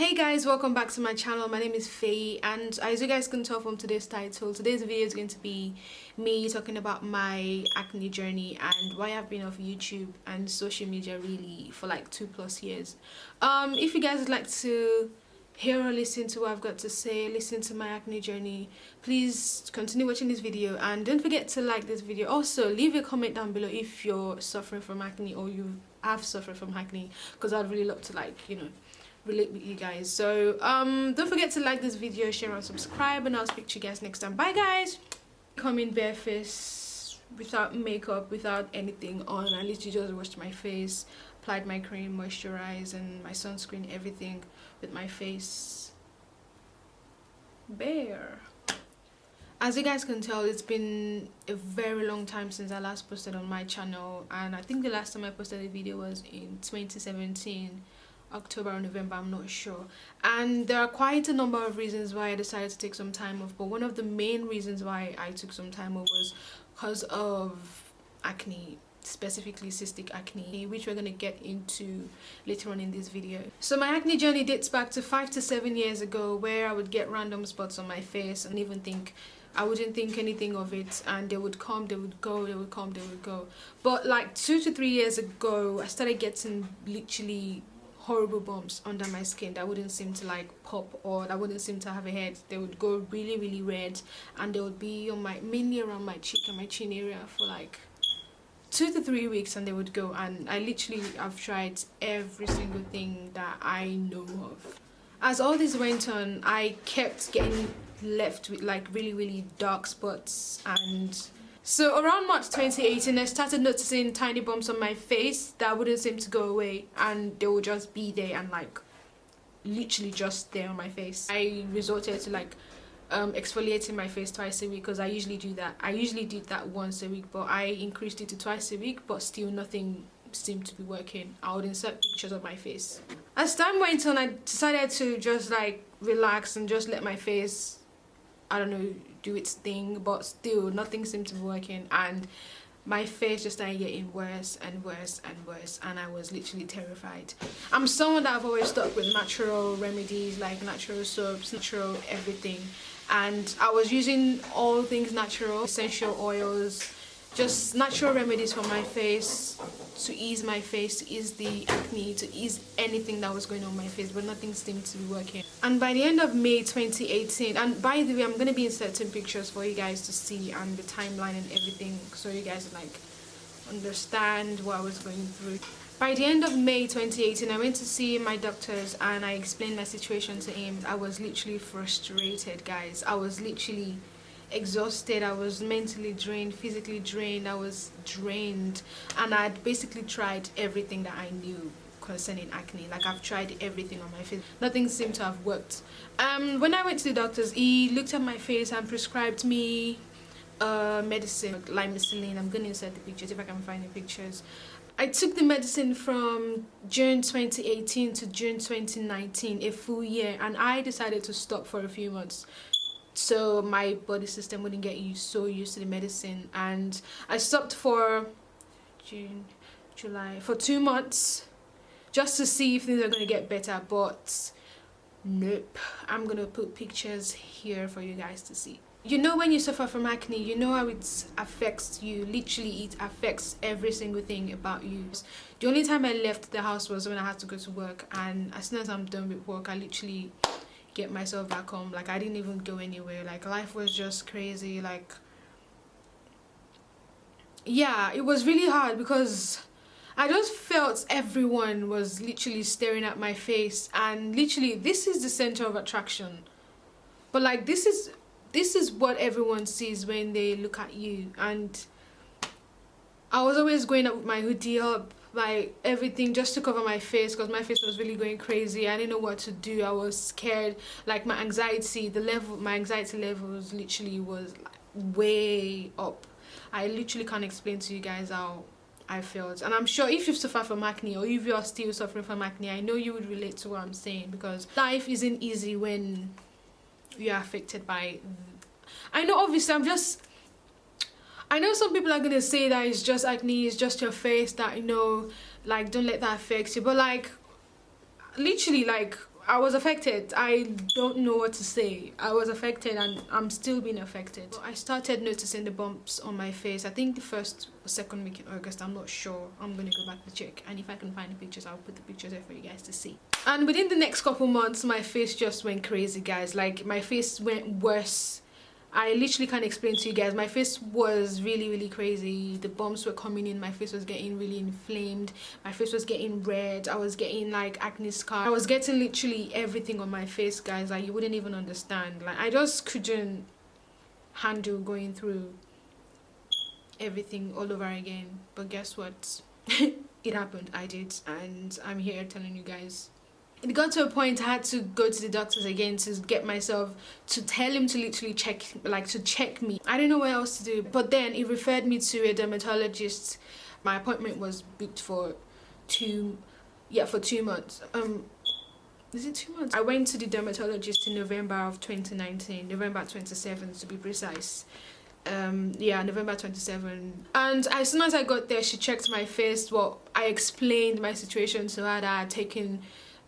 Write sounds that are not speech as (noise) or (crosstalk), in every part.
hey guys welcome back to my channel. My name is Faye and as you guys can tell from today's title today's video is going to be me talking about my acne journey and why I've been off YouTube and social media really for like two plus years. Um if you guys would like to hear or listen to what I've got to say listen to my acne journey please continue watching this video. And don't forget to like this video. Also leave a comment down below if you're suffering from acne or you have suffered from acne because I'd really love to like you know relate with you guys. So um don't forget to like this video share and subscribe and i'll speak to you guys next time. Bye guys. Coming bareface without makeup without anything on. I literally just washed my face applied my cream moisturize and my sunscreen everything with my face bare. As you guys can tell it's been a very long time since i last posted on my channel and i think the last time i posted a video was in 2017 October or November, I'm not sure. And there are quite a number of reasons why I decided to take some time off. But one of the main reasons why I took some time off was because of acne specifically cystic acne which we're going to get into later on in this video so my acne journey dates back to five to seven years ago where i would get random spots on my face and even think I wouldn't think anything of it and they would come they would go they would come they would go but like two to three years ago I started getting literally horrible bumps under my skin that wouldn't seem to like pop or that wouldn't seem to have a head. They would go really really red and they would be on my mainly around my cheek and my chin area for like two to three weeks and they would go and I literally have tried every single thing that I know of. As all this went on I kept getting left with like really really dark spots and so around March 2018, I started noticing tiny bumps on my face that wouldn't seem to go away and they would just be there and like literally just there on my face. I resorted to like um, exfoliating my face twice a week because I usually do that. I usually did that once a week but I increased it to twice a week but still nothing seemed to be working. I would insert pictures of my face. As time went on I decided to just like relax and just let my face I don't know do its thing but still nothing seemed to be working and my face just started getting worse and worse and worse and I was literally terrified. I'm someone that I've always stuck with natural remedies like natural soaps, natural everything and I was using all things natural, essential oils, just natural remedies for my face to ease my face to ease the acne to ease anything that was going on my face but nothing seemed to be working. And by the end of may 2018 and by the way i'm going to be inserting pictures for you guys to see and the timeline and everything so you guys like understand what i was going through. By the end of may 2018 i went to see my doctors and i explained my situation to him. I was literally frustrated guys. I was literally exhausted i was mentally drained physically drained i was drained. And i'd basically tried everything that i knew concerning acne. Like i've tried everything on my face. Nothing seemed to have worked. Um when i went to the doctors he looked at my face and prescribed me uh medicine like lymecycline i'm gonna insert the pictures if i can find the pictures. I took the medicine from June 2018 to June 2019, a full year, and I decided to stop for a few months so my body system wouldn't get used so used to the medicine. And I stopped for June July for two months just to see if things are going to get better. But nope. I'm gonna put pictures here for you guys to see. You know when you suffer from acne you know how it affects you. Literally it affects every single thing about you. The only time I left the house was when I had to go to work. And as soon as I'm done with work I literally get myself back home. Like i didn't even go anywhere. Like life was just crazy. Like yeah it was really hard because I just felt everyone was literally staring at my face. And literally this is the center of attraction. But like this is this is what everyone sees when they look at you. And I was always going up with my hoodie up my everything just to cover my face because my face was really going crazy. I didn't know what to do. I was scared. Like my anxiety the level my anxiety levels literally was like way up. I literally can't explain to you guys how I felt. And I'm sure if you've suffered from acne or if you are still suffering from acne I know you would relate to what I'm saying because life isn't easy when you are affected by I know obviously I'm just I know some people are gonna say that it's just acne, it's just your face that you know, like don't let that affect you. But like literally like I was affected. I don't know what to say. I was affected and I'm still being affected. I started noticing the bumps on my face. I think the first or second week in August. I'm not sure. I'm going to go back to check. And if I can find the pictures, I'll put the pictures there for you guys to see. And within the next couple months, my face just went crazy, guys. Like, my face went worse I literally can't explain to you guys. My face was really, really crazy. The bumps were coming in. My face was getting really inflamed. My face was getting red. I was getting like acne scar. I was getting literally everything on my face, guys. Like you wouldn't even understand. Like I just couldn't handle going through everything all over again. But guess what? (laughs) it happened. I did. And I'm here telling you guys it got to a point I had to go to the doctors again to get myself to tell him to literally check like to check me. I didn't know what else to do but then he referred me to a dermatologist. My appointment was booked for two yeah for two months. Um is it two months? I went to the dermatologist in november of 2019 november 27th to be precise. Um yeah november 27 and as soon as i got there she checked my face well i explained my situation to her that i had taken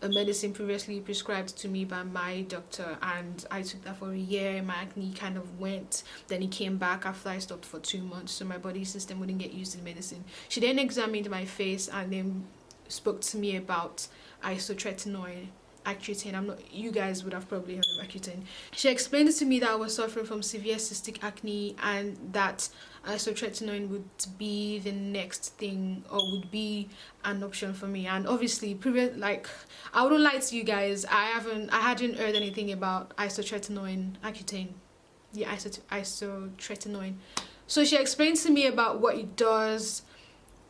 a medicine previously prescribed to me by my doctor and I took that for a year my acne kind of went then it came back after I stopped for two months so my body system wouldn't get used to the medicine she then examined my face and then spoke to me about isotretinoin Accutane. I'm not, you guys would have probably heard of Accutane. She explained to me that I was suffering from severe cystic acne and that isotretinoin would be the next thing or would be an option for me. And obviously, previous like I wouldn't lie to you guys, I haven't, I hadn't heard anything about isotretinoin, Accutane. Yeah, isot isotretinoin. So she explained to me about what it does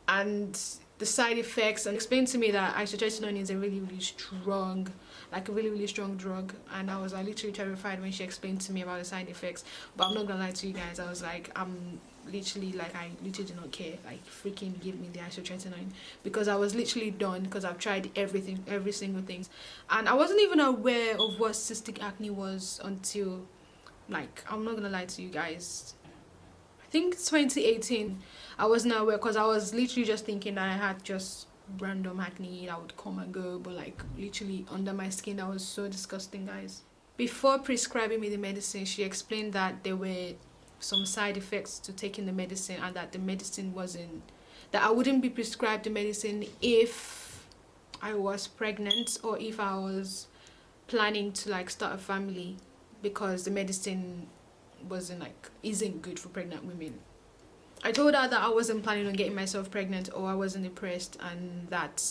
and the side effects and explained to me that isotretinoin is a really really strong like a really really strong drug. And I was like literally terrified when she explained to me about the side effects. But I'm not gonna lie to you guys I was like I'm literally like I literally do not care. Like freaking give me the isotretinoin. Because I was literally done because I've tried everything every single thing and I wasn't even aware of what cystic acne was until like I'm not gonna lie to you guys. I think 2018 I wasn't aware because I was literally just thinking that I had just random acne that would come and go but like literally under my skin that was so disgusting guys. Before prescribing me the medicine she explained that there were some side effects to taking the medicine and that the medicine wasn't that I wouldn't be prescribed the medicine if I was pregnant or if I was planning to like start a family because the medicine wasn't like isn't good for pregnant women I told her that I wasn't planning on getting myself pregnant or I wasn't depressed and that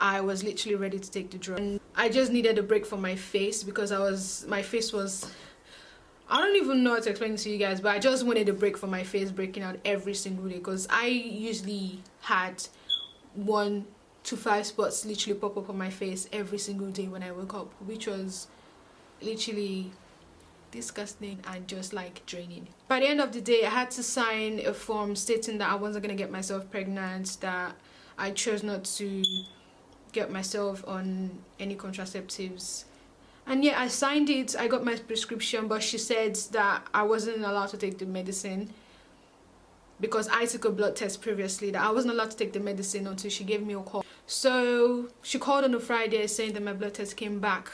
I was literally ready to take the drug. And I just needed a break from my face because I was my face was I don't even know how to explain it to you guys but I just wanted a break from my face breaking out every single day because I usually had one to five spots literally pop up on my face every single day when I woke up which was literally disgusting and just like draining. By the end of the day i had to sign a form stating that i wasn't going to get myself pregnant that i chose not to get myself on any contraceptives. And yeah i signed it i got my prescription but she said that i wasn't allowed to take the medicine because I took a blood test previously that I wasn't allowed to take the medicine until she gave me a call. So she called on a Friday saying that my blood test came back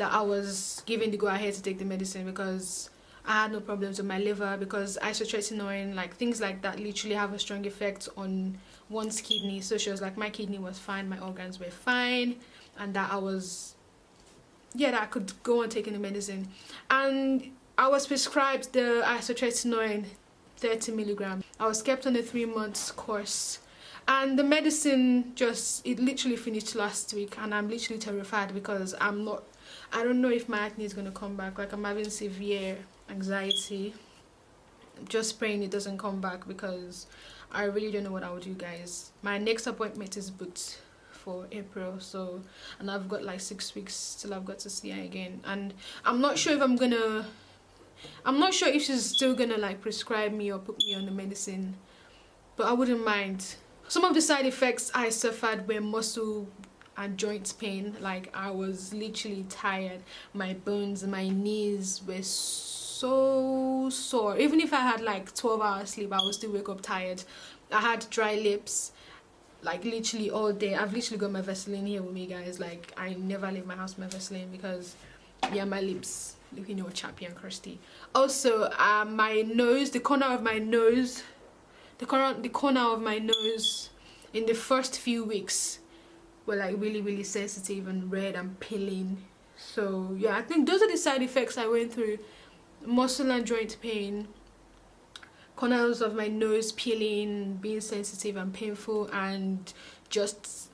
that I was given the go ahead to take the medicine because I had no problems with my liver because isotretinoin like things like that literally have a strong effect on one's kidney. So she was like my kidney was fine my organs were fine and that I was yeah that I could go on taking the medicine. And I was prescribed the isotretinoin 30 milligram I was kept on a three months course. And the medicine just it literally finished last week and I'm literally terrified because I'm not I don't know if my acne is going to come back. Like I'm having severe anxiety. just praying it doesn't come back because I really don't know what I would do guys. My next appointment is booked for April so and I've got like six weeks till I've got to see her again and I'm not sure if I'm gonna I'm not sure if she's still gonna like prescribe me or put me on the medicine but I wouldn't mind some of the side effects I suffered were muscle and joint pain. Like I was literally tired. My bones my knees were so sore. Even if I had like 12 hours sleep I would still wake up tired. I had dry lips like literally all day. I've literally got my vaseline here with me guys. Like i never leave my house with my vaseline because yeah my lips looking all chappy and crusty. Also uh, my nose the corner of my nose the corner the corner of my nose in the first few weeks were like really really sensitive and red and peeling. So yeah i think those are the side effects i went through. Muscle and joint pain corners of my nose peeling being sensitive and painful and just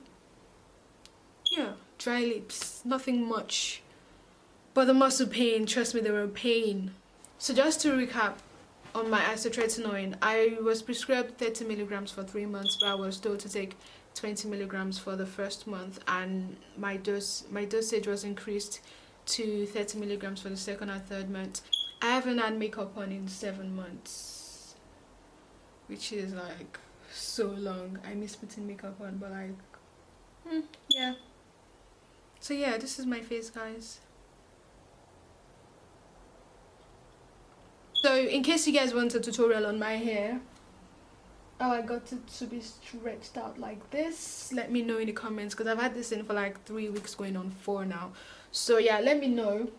yeah dry lips nothing much. But the muscle pain, trust me, they were pain. So just to recap on my isotretinoin, I was prescribed 30 milligrams for three months, but I was told to take 20 milligrams for the first month, and my dose, my dosage was increased to 30 milligrams for the second and third month. I haven't had makeup on in seven months, which is like so long. I miss putting makeup on, but like, hmm, yeah. So yeah, this is my face, guys. So in case you guys want a tutorial on my hair oh I got it to be stretched out like this let me know in the comments because I've had this in for like three weeks going on four now. So yeah let me know.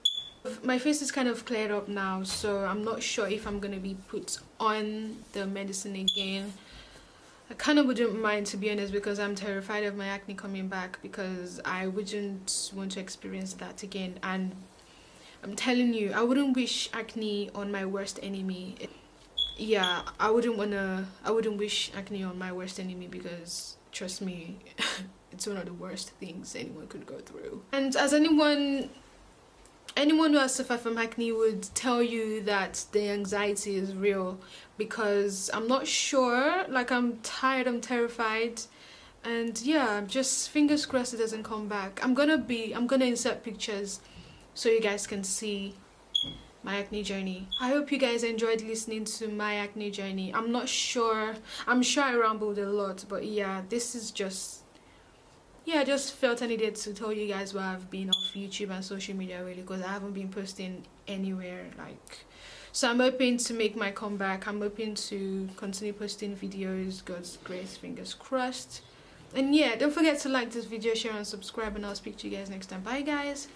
My face is kind of cleared up now so I'm not sure if I'm gonna be put on the medicine again. I kind of wouldn't mind to be honest because I'm terrified of my acne coming back because I wouldn't want to experience that again. And I'm telling you, I wouldn't wish acne on my worst enemy. Yeah, I wouldn't wanna, I wouldn't wish acne on my worst enemy because trust me, (laughs) it's one of the worst things anyone could go through. And as anyone anyone who has suffered from acne would tell you that the anxiety is real because I'm not sure like I'm tired I'm terrified and yeah just fingers crossed it doesn't come back I'm gonna be I'm gonna insert pictures so you guys can see my acne journey. I hope you guys enjoyed listening to my acne journey. I'm not sure. I'm sure i rambled a lot but yeah this is just yeah i just felt i needed to tell you guys where i've been off youtube and social media really because i haven't been posting anywhere like so i'm hoping to make my comeback. I'm hoping to continue posting videos god's grace fingers crossed. And yeah don't forget to like this video share and subscribe and i'll speak to you guys next time. Bye guys